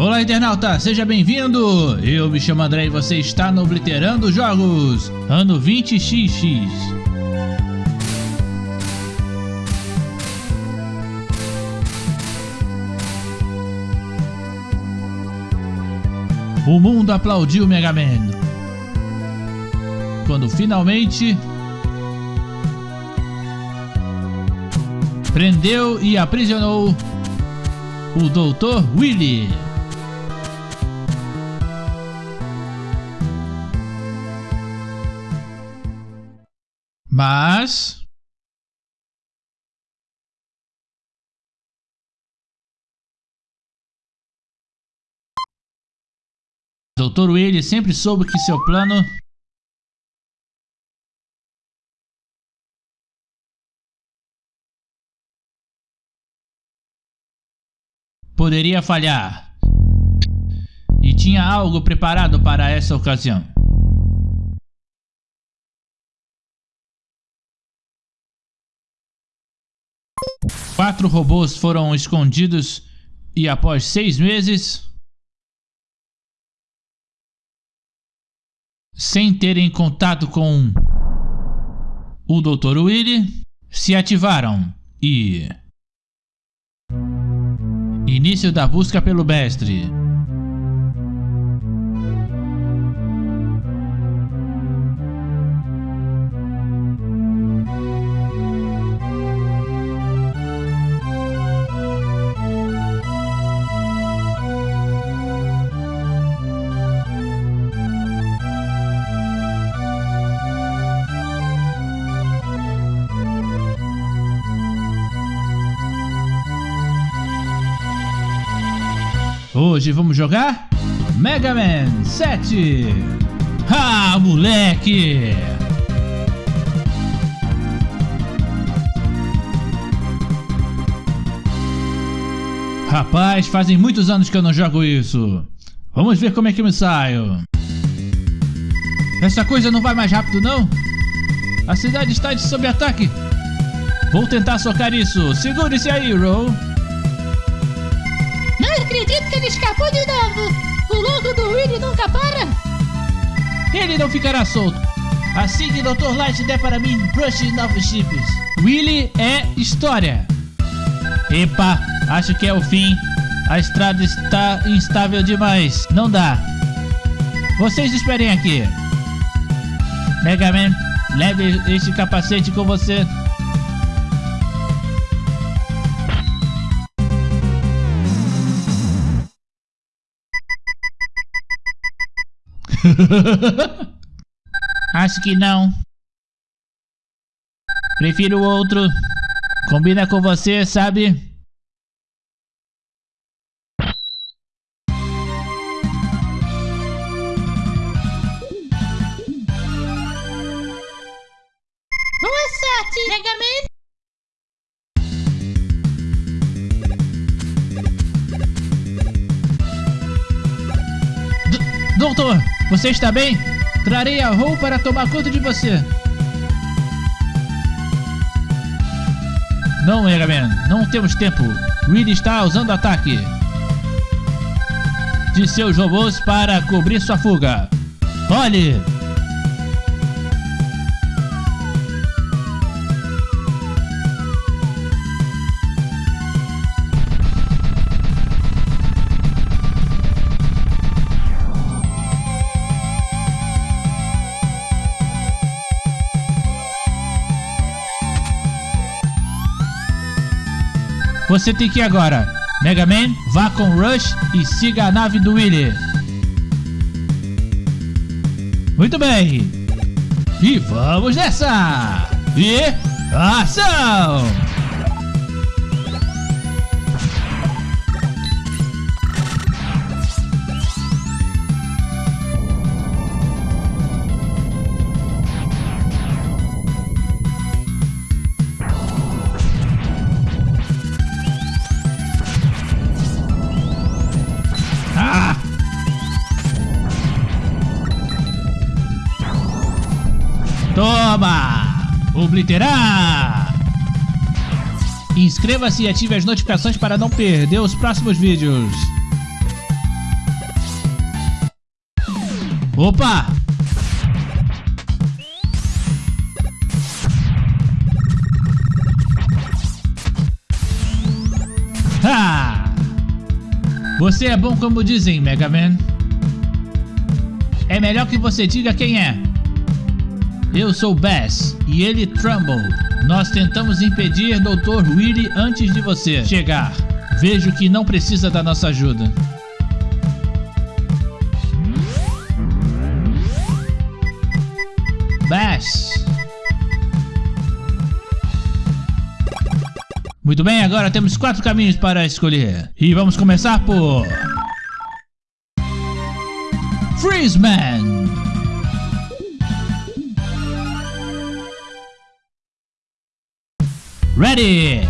Olá internauta, seja bem-vindo! Eu me chamo André e você está no Obliterando Jogos, ano 20XX. O mundo aplaudiu Mega Man. Quando finalmente prendeu e aprisionou o Dr. Willy. Mas Dr. Willy sempre soube que seu plano poderia falhar. E tinha algo preparado para essa ocasião. Quatro robôs foram escondidos e após seis meses, sem terem contato com o Dr. Willy, se ativaram e... Início da busca pelo mestre. Hoje vamos jogar Mega Man 7. Ah, moleque! Rapaz, fazem muitos anos que eu não jogo isso. Vamos ver como é que me saio. Essa coisa não vai mais rápido não? A cidade está sob ataque. Vou tentar socar isso. Segure-se aí, Roll acredito que ele escapou de novo! O louco do Willy nunca para! Ele não ficará solto! Assim que Dr. Light der para mim brush novos chips. Willy é história! Epa, acho que é o fim. A estrada está instável demais. Não dá. Vocês esperem aqui. Mega Man, leve este capacete com você. Acho que não. Prefiro outro. Combina com você, sabe? Boa sorte, Mega Man! Doutor, você está bem? Trarei a Rou para tomar conta de você. Não, Mega Man, não temos tempo. Reed está usando ataque de seus robôs para cobrir sua fuga. Olhe! Você tem que ir agora. Mega Man, vá com Rush e siga a nave do Willy. Muito bem. E vamos nessa! E ação! obliterar! Inscreva-se e ative as notificações para não perder os próximos vídeos. Opa! Ha! Você é bom como dizem, Mega Man. É melhor que você diga quem é. Eu sou Bass e ele Trumbull. Nós tentamos impedir Dr. Willy antes de você chegar. Vejo que não precisa da nossa ajuda. Bass. Muito bem, agora temos quatro caminhos para escolher. E vamos começar por... Freezeman. Ready.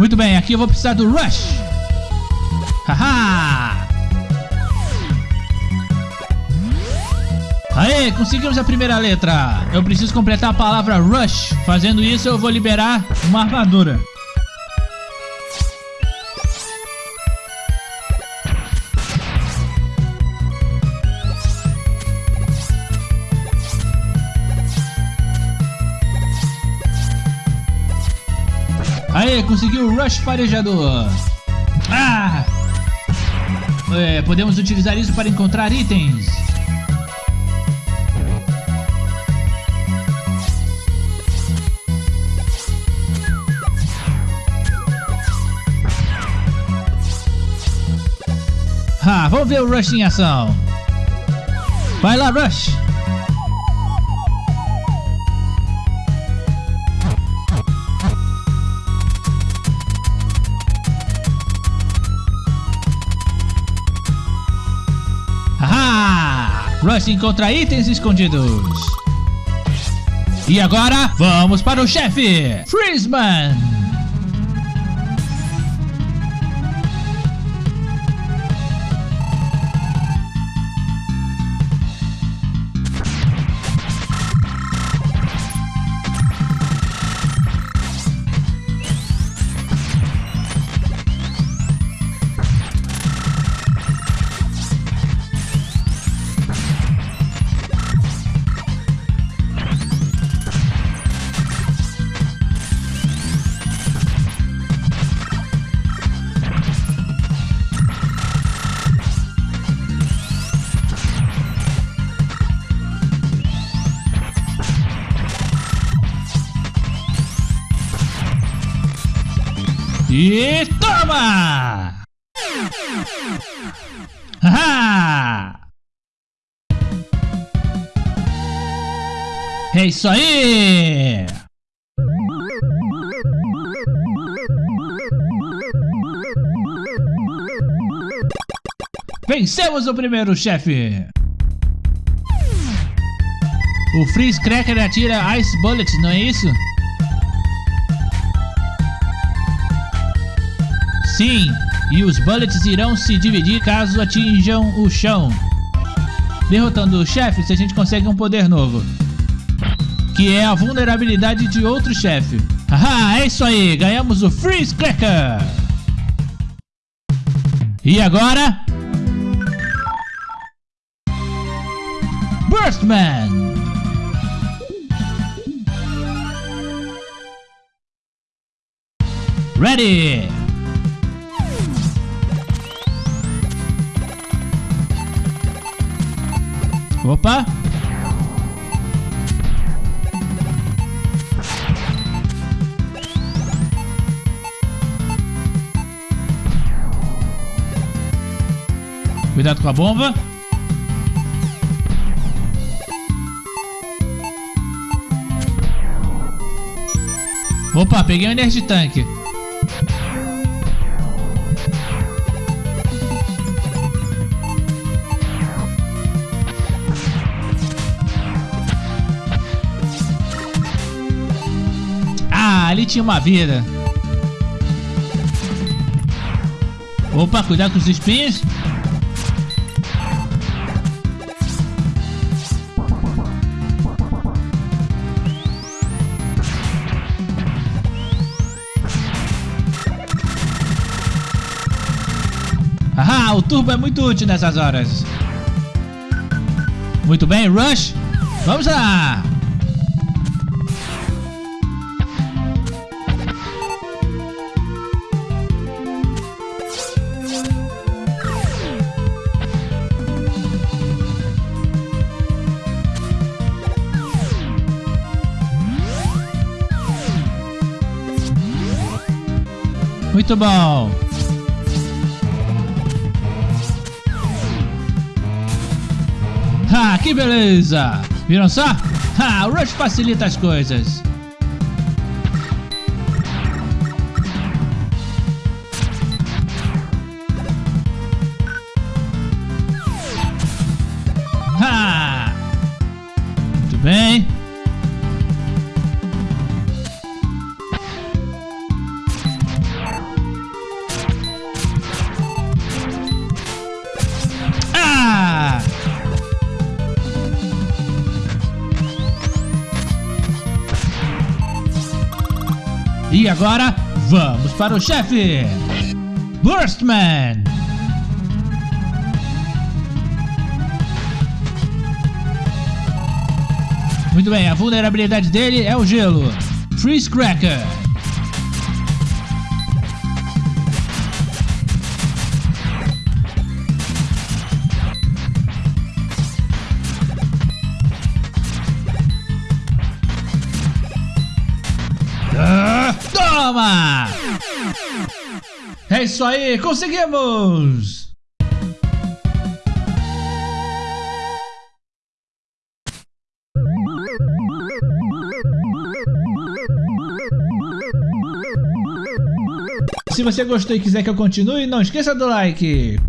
Muito bem, aqui eu vou precisar do Rush. Haha! Aê, conseguimos a primeira letra. Eu preciso completar a palavra Rush. Fazendo isso, eu vou liberar uma armadura. Conseguiu o Rush Farejador. Ah! É, podemos utilizar isso para encontrar itens. Ah, vamos ver o Rush em ação. Vai lá, Rush. Rush encontra itens escondidos. E agora, vamos para o chefe, Freezeman. E toma! Ah! É isso aí! Vencemos o primeiro chefe! O Freeze Cracker atira Ice Bullets, não é isso? Sim, e os bullets irão se dividir caso atinjam o chão. Derrotando o chefe, a gente consegue um poder novo. Que é a vulnerabilidade de outro chefe. Haha, é isso aí, ganhamos o Freeze Cracker! E agora... Burstman! Ready! Opa! Cuidado com a bomba. Opa, peguei um Energy Tank. Ali tinha uma vida. Opa, cuidado com os espinhos. Ah, o turbo é muito útil nessas horas. Muito bem, Rush. Vamos lá. Muito bom. Ah, que beleza! Viram só? Ah, o Rush facilita as coisas. Ah! Muito bem. Agora, vamos para o chefe! Burstman! Muito bem, a vulnerabilidade dele é o gelo. Freeze Cracker. Toma! É isso aí, conseguimos! Se você gostou e quiser que eu continue, não esqueça do like.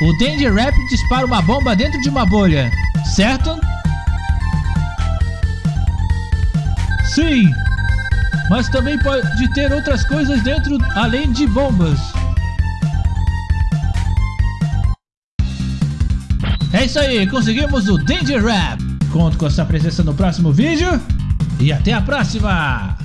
O Danger Rap dispara uma bomba dentro de uma bolha, certo? Sim, mas também pode ter outras coisas dentro além de bombas. É isso aí, conseguimos o Danger Rap. Conto com a sua presença no próximo vídeo e até a próxima!